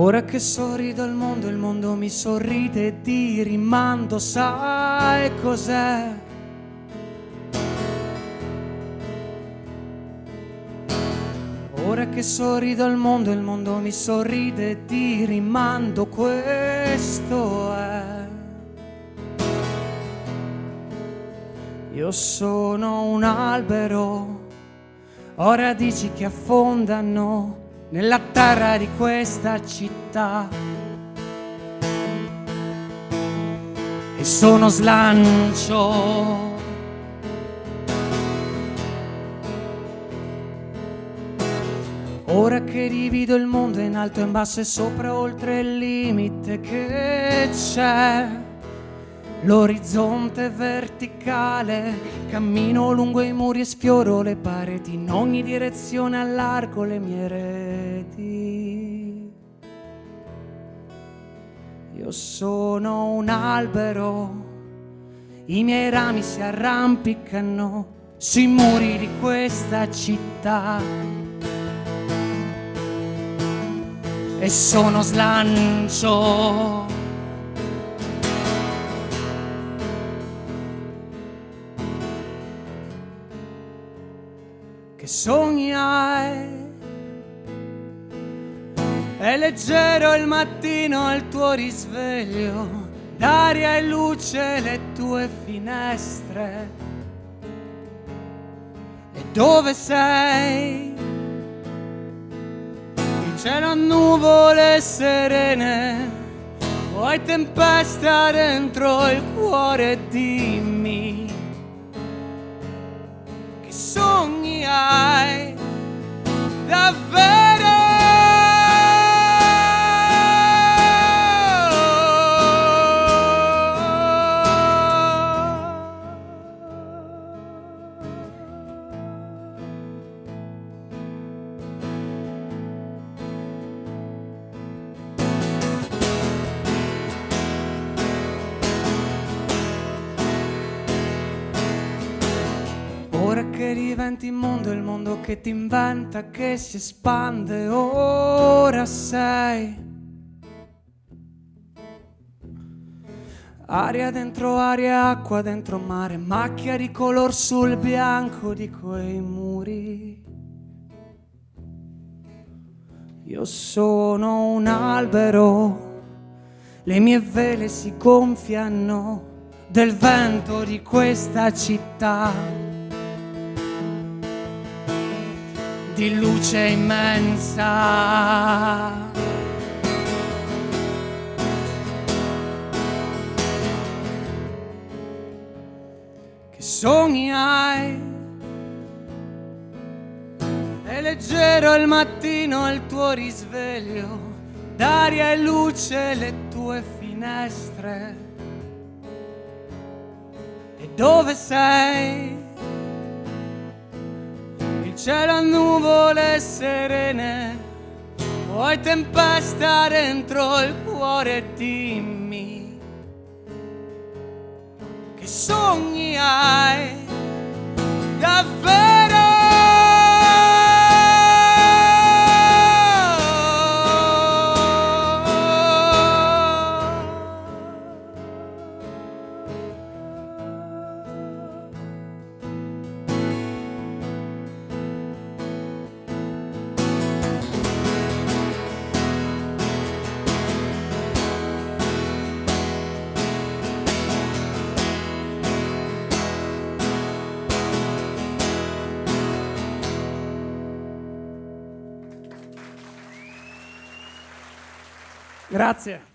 Ora che sorrido al mondo, il mondo mi sorride e ti rimando, sai cos'è? Ora che sorrido al mondo, il mondo mi sorride e ti rimando, questo è. Io sono un albero, ho radici che affondano nella terra di questa città. E sono slancio. Ora che divido il mondo in alto e in basso e sopra oltre il limite che c'è L'orizzonte verticale, cammino lungo i muri e sfioro le pareti, in ogni direzione allargo le mie reti. Io sono un albero, i miei rami si arrampicano sui muri di questa città. E sono slancio sognai. È leggero il mattino il tuo risveglio, d'aria e luce le tue finestre. E dove sei? Il cielo nuvole serene, vuoi tempesta dentro il cuore, dimmi che diventi il mondo, il mondo che ti inventa, che si espande, ora sei. Aria dentro aria, acqua dentro mare, macchia di color sul bianco di quei muri. Io sono un albero, le mie vele si gonfiano del vento di questa città. Di luce immensa. Che sogni hai? È leggero il mattino il tuo risveglio, d'aria e luce le tue finestre. E dove sei? A nuvole serene, vuoi tempesta dentro il cuore, dimmi che sogni hai Grazie.